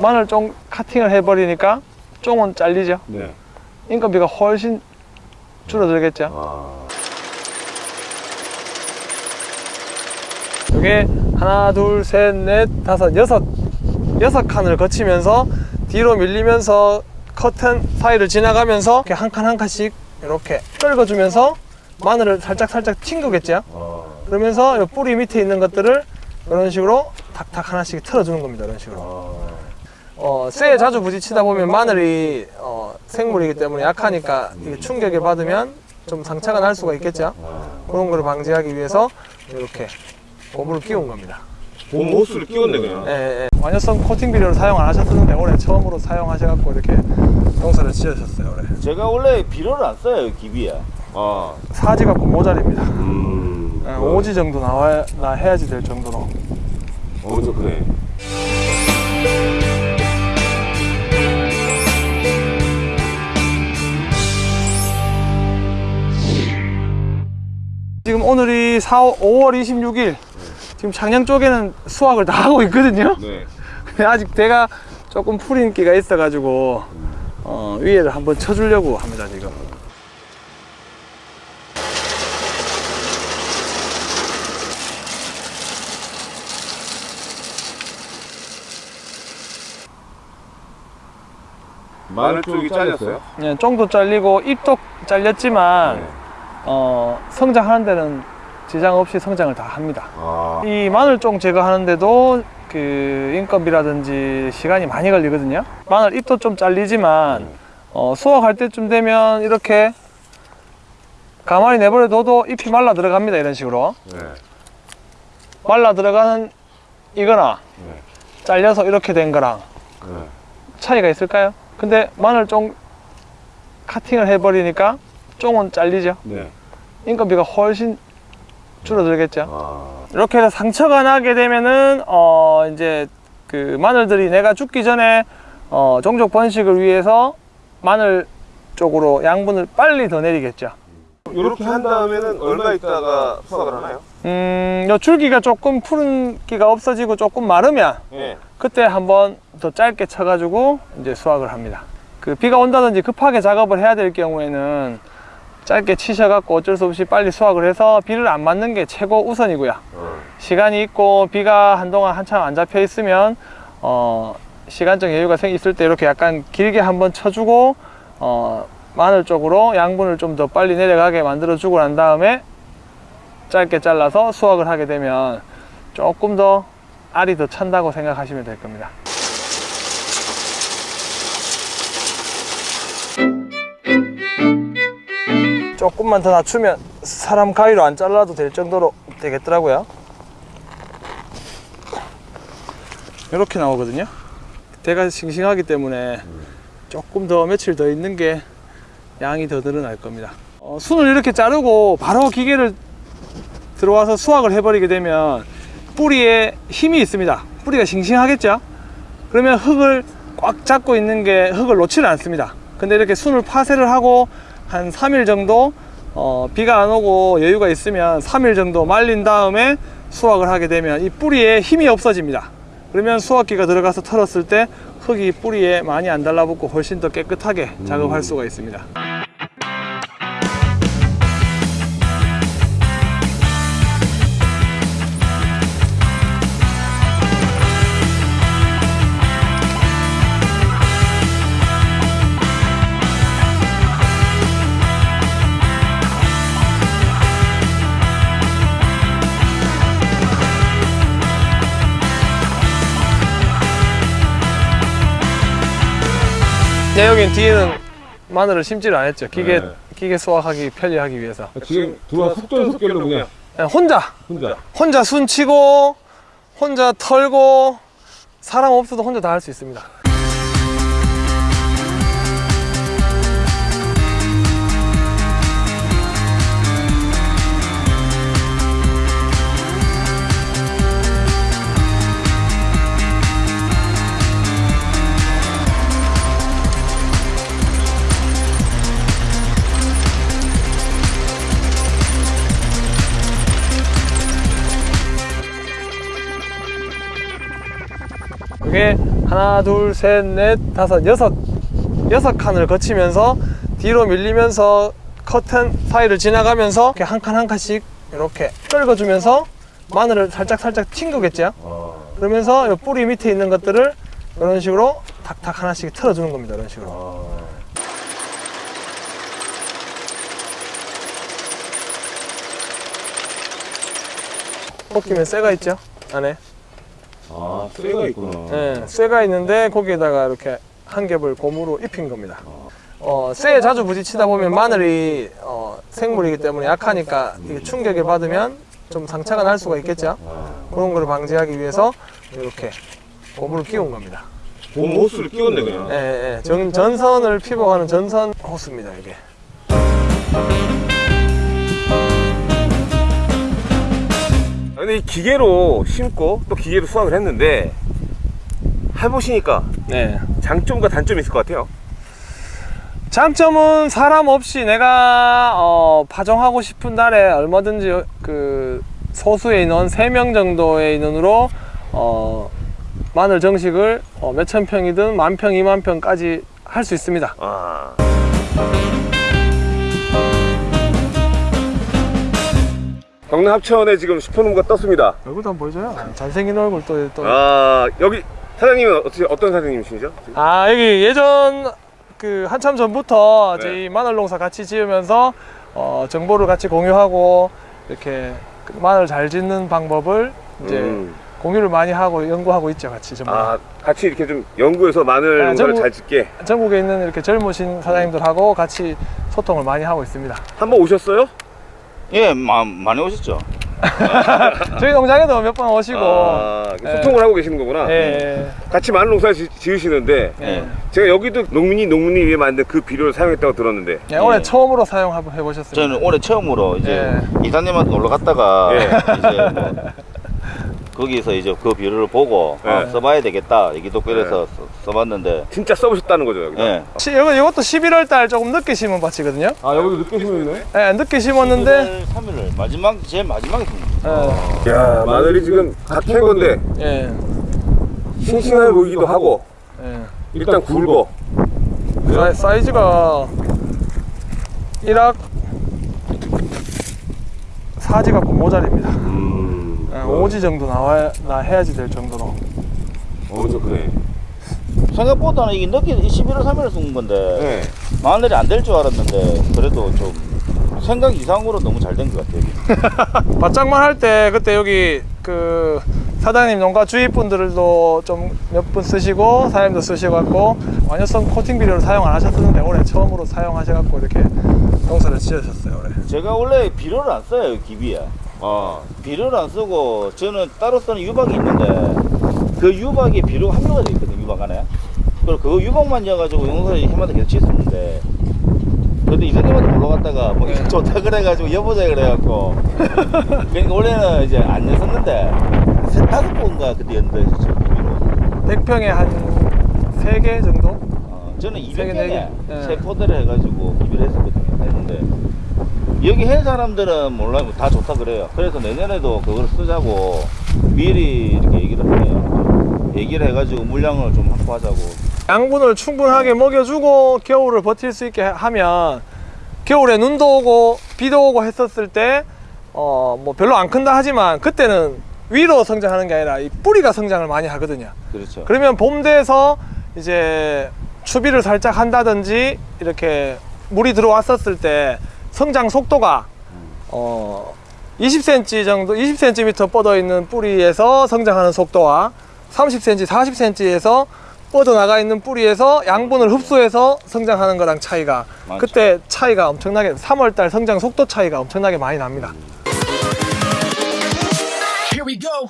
마늘 쫑 카팅을 해버리니까 쫑은 잘리죠. 네. 인건비가 훨씬 줄어들겠죠. 아. 이게 하나, 둘, 셋, 넷, 다섯, 여섯 여섯 칸을 거치면서 뒤로 밀리면서 커튼 사이를 지나가면서 이렇게 한 칸 한 칸씩 이렇게 떨궈주면서 마늘을 살짝 살짝 튕기겠죠. 아. 그러면서 이 뿌리 밑에 있는 것들을 이런 식으로 탁탁 하나씩 틀어주는 겁니다. 이런 식으로. 아. 어, 쇠에 자주 부딪히다 보면 마늘이 어, 생물이기 때문에 약하니까 이게 충격을 받으면 좀 상처가 날 수가 있겠죠. 그런 거를 방지하기 위해서 이렇게 고무를 끼운 겁니다. 봄 호스를 끼웠네 그냥. 예, 예. 완효성 코팅 비료를 사용 안 하셨었는데 올해 처음으로 사용하셔갖고 이렇게 농사를 지으셨어요. 올해. 제가 원래 비료를 안 써요 기비에 아. 사지 갖고 모자랍니다. 음. 예, 5지 정도 나와야 나 해야지 될 정도로. 어저 그래. 지금 오늘이 4, 5월 26일. 지금 창녕 쪽에는 수확을 다 하고 있거든요. 네. 근데 아직 대가 조금 풀인 기가 있어 가지고 어, 위에를 한번 쳐주려고 합니다 지금. 마늘 쪽이 잘렸어요? 예, 쫑도 잘리고 잎도 잘렸지만 네. 어, 성장하는 데는 지장 없이 성장을 다 합니다. 아. 이 마늘쫑 제거하는데도 그 인건비라든지 시간이 많이 걸리거든요. 마늘 잎도 좀 잘리지만 어, 수확할 때쯤 되면 이렇게 가만히 내버려 둬도 잎이 말라 들어갑니다. 이런 식으로 네. 말라 들어가는 이거나 네. 잘려서 이렇게 된 거랑 네. 차이가 있을까요? 근데 마늘 쫑 카팅을 해버리니까 쫑은 잘리죠. 네. 인건비가 훨씬 줄어들겠죠. 아. 이렇게 해서 상처가 나게 되면은 어 이제 그 마늘들이 내가 죽기 전에 어 종족 번식을 위해서 마늘 쪽으로 양분을 빨리 더 내리겠죠. 이렇게 한 다음에는 얼마 있다가 수확을 하나요? 음, 요 줄기가 조금 푸른기가 없어지고 조금 마르면 네. 그때 한번 더 짧게 쳐가지고 이제 수확을 합니다. 그 비가 온다든지 급하게 작업을 해야 될 경우에는 짧게 치셔갖고 어쩔 수 없이 빨리 수확을 해서 비를 안 맞는 게 최고 우선이고요. 어. 시간이 있고 비가 한동안 한참 안 잡혀 있으면 어, 시간적 여유가 생 있을 때 이렇게 약간 길게 한번 쳐주고 어, 마늘 쪽으로 양분을 좀 더 빨리 내려가게 만들어 주고 난 다음에 짧게 잘라서 수확을 하게 되면 조금 더 알이 더 찬다고 생각하시면 될 겁니다. 조금만 더 낮추면 사람 가위로 안 잘라도 될 정도로 되겠더라고요. 이렇게 나오거든요. 대가 싱싱하기 때문에 조금 더 며칠 더 있는 게 양이 더 늘어날 겁니다. 어, 순을 이렇게 자르고 바로 기계를 들어와서 수확을 해버리게 되면 뿌리에 힘이 있습니다. 뿌리가 싱싱하겠죠? 그러면 흙을 꽉 잡고 있는 게 흙을 놓지를 않습니다. 근데 이렇게 순을 파쇄를 하고 한 3일 정도 어, 비가 안 오고 여유가 있으면 3일 정도 말린 다음에 수확을 하게 되면 이 뿌리에 힘이 없어집니다. 그러면 수확기가 들어가서 털었을 때 흙이 뿌리에 많이 안 달라붙고 훨씬 더 깨끗하게 작업할 수가 있습니다. 네, 여긴 뒤에는 마늘을 심지를 안 했죠. 기계, 네. 기계 수확하기 편리하기 위해서. 지금 들어와 속전속결로 그냥 그냥 혼자, 혼자. 혼자 순 치고, 혼자 털고, 사람 없어도 혼자 다 할 수 있습니다. 그게 하나, 둘, 셋, 넷, 다섯, 여섯 여섯 칸을 거치면서 뒤로 밀리면서 커튼 사이를 지나가면서 이렇게 한 칸 한 칸씩 이렇게 끌어주면서 마늘을 살짝 살짝 튕기겠죠. 그러면서 이 뿌리 밑에 있는 것들을 이런 식으로 탁탁 하나씩 틀어주는 겁니다. 이런 식으로. 볶이면 쇠가 있죠 안에. 아, 쇠가 있구나. 예, 쇠가 있는데 거기에다가 이렇게 한 겹을 고무로 입힌 겁니다. 어, 쇠에 자주 부딪히다 보면 마늘이 어, 생물이기 때문에 약하니까 이게 충격을 받으면 좀 상처가 날 수가 있겠죠. 그런 걸 방지하기 위해서 이렇게 고무를 끼운 겁니다. 봄 호스를 끼웠네 그냥. 예, 예, 예. 전, 전선을 피복하는 전선 호스입니다, 이게. 근데 이 기계로 심고 또 기계로 수확을 했는데 해보시니까 네. 장점과 단점이 있을 것 같아요. 장점은 사람 없이 내가 어, 파종하고 싶은 날에 얼마든지 그 소수의 인원 3명 정도의 인원으로 어, 마늘 정식을 어, 몇천 평이든 만 평, 이만 평까지 할 수 있습니다. 아. 경남 합천에 지금 슈퍼농가 떴습니다. 얼굴도 한번 보여줘요. 잘생긴 얼굴 또. 또. 아 여기 사장님은 어떻게 어떤 사장님이시죠? 아 여기 예전 그 한참 전부터 네. 저희 마늘 농사 같이 지으면서 어, 정보를 같이 공유하고 이렇게 그 마늘 잘 짓는 방법을 이제 음. 공유를 많이 하고 연구하고 있죠 같이 전부. 아 같이 이렇게 좀 연구해서 마늘 아, 농사를 전부- 잘 짓게 전국에 있는 이렇게 젊으신 사장님들하고 같이 소통을 많이 하고 있습니다. 한번 오셨어요? 예, 마, 많이 오셨죠. 저희 농장에도 몇 번 오시고, 아, 예. 소통을 하고 계시는 거구나. 예, 같이 마늘 농사 지, 지으시는데 예, 예. 제가 여기도 농민이 농민이 위해 만든 그 비료를 사용했다고 들었는데 예, 올해 예. 처음으로 사용해 보셨습니다. 저는 올해 처음으로 이제 예. 이사님한테 놀러 갔다가 예. 이제 뭐 거기서 이제 그 비료를 보고 예. 아, 써봐야 되겠다 얘기 듣고 이래서 써- 써봤는데 진짜 써보셨다는 거죠 여기. 예. 시, 이거, 이것도 11월 달 조금 늦게 심은 밭이거든요. 아 여기도 늦게 심었네. 예, 늦게 심었는데, 3일을 마지막 제일 마지막에 씁니다. 예, 야 마늘이 지금 갓캔 건데 예, 싱싱해 보이기도 하고 예. 일단 굵어. 사이, 사이 즈가 1학 사지 갖고 모자립니다. 음. 예, 5지 정도 나와야 나 해야지 될 정도로. 엄청 크네. 생각보다는 이게 늦게 11월 3일에 쓴 건데 네. 마늘이 안 될 줄 알았는데 그래도 좀 생각 이상으로 너무 잘 된 것 같아요. 바짝만 할 때 그때 여기 그 사장님 농가 주위 분들도 좀 몇 분 쓰시고 사장님도 쓰셔갖고 완효성 코팅 비료를 사용 안 하셨었는데 올해 처음으로 사용하셔 갖고 이렇게 농사를 지으셨어요 올해. 제가 원래 비료를 안 써요 기비에. 아 비료를 안 쓰고 저는 따로 쓰는 유박이 있는데 그 유박에 비료가 함유가 돼 있거든요 유박 안에 그리고 그 유박만 넣어가지고 용사에 해마다 계속 쳤었는데. 근데 이사님한테 놀러 갔다가 뭐 이거 좋다 그래가지고 여보자 그래갖고. 그러니까 원래는 이제 안 넣었는데 세 다섯 번가 그때 비료 100평에 한 3개 정도? 어, 저는 세 개, 네 200개에 개. 예. 세 포대를 해가지고 기비를 했었거든요. 했는데 여기 한 사람들은 몰라요. 다 좋다 그래요. 그래서 내년에도 그걸 쓰자고 미리 이렇게 얘기를 해요. 얘기를 해가지고 물량을 좀 확보하자고 양분을 충분하게 먹여주고 겨울을 버틸 수 있게 하면 겨울에 눈도 오고 비도 오고 했었을 때 어 뭐 별로 안 큰다 하지만 그때는 위로 성장하는 게 아니라 이 뿌리가 성장을 많이 하거든요. 그렇죠 그러면 봄 돼서 이제 추비를 살짝 한다든지 이렇게 물이 들어왔었을 때 성장 속도가 어 20cm 정도 20cm 뻗어 있는 뿌리에서 성장하는 속도와 30cm 40cm에서 뻗어 나가 있는 뿌리에서 양분을 흡수해서 성장하는 거랑 차이가 많죠. 그때 차이가 엄청나게 3월달 성장 속도 차이가 엄청나게 많이 납니다. Here we go.